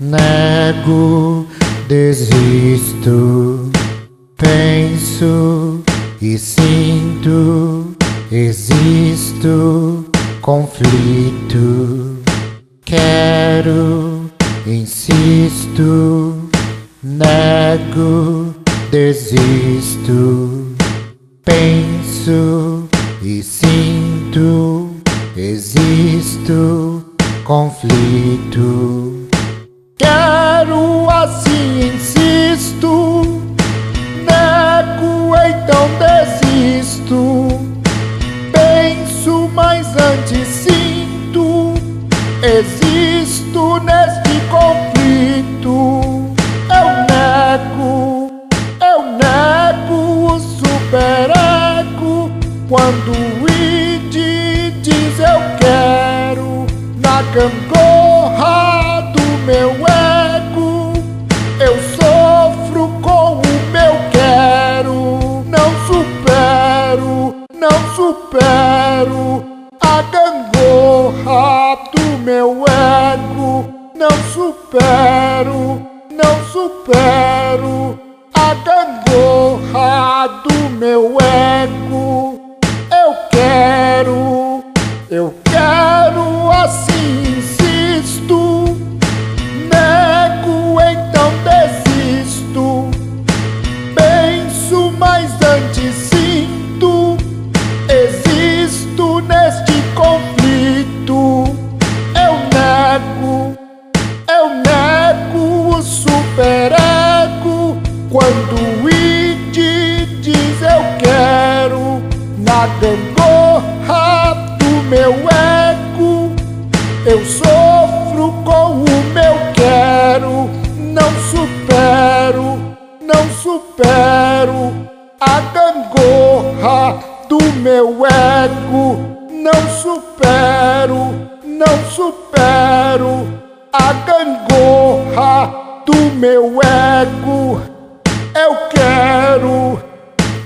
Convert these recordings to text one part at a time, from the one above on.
nego, desisto, penso e sinto, existo, conflito, quero, insisto, nego, desisto, penso e sinto, existo, conflito. Quero assim, insisto, nego, então desisto. Penso, mas antes sinto, existo neste conflito. Eu nego, eu nego superego quando gangorra do meu ego. Eu sofro com o meu quero, não supero, não supero a gangorra do meu ego, não supero, não supero a gangorra do meu ego. Quando o id diz eu quero na gangorra do meu ego. Eu sofro com o meu quero, não supero, não supero a gangorra do meu ego. Não supero, não supero a gangorra do meu ego.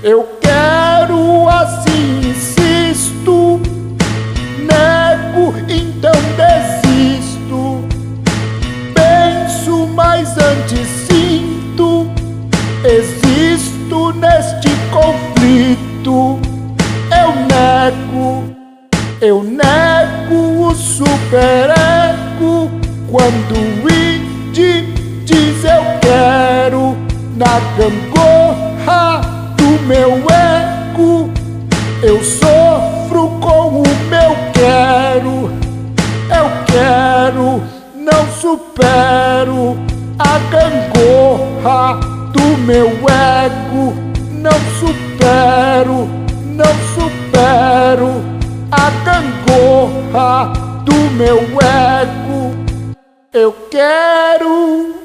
Eu quero, assim insisto. Nego, então desisto. Penso, mas antes sinto. Existo neste conflito. Eu nego, eu nego o superego quando o id diz eu quero na gangorra do meu ego. Eu sofro com o meu quero, eu quero, não supero a gangorra do meu ego. Não supero, não supero a gangorra do meu ego. Eu quero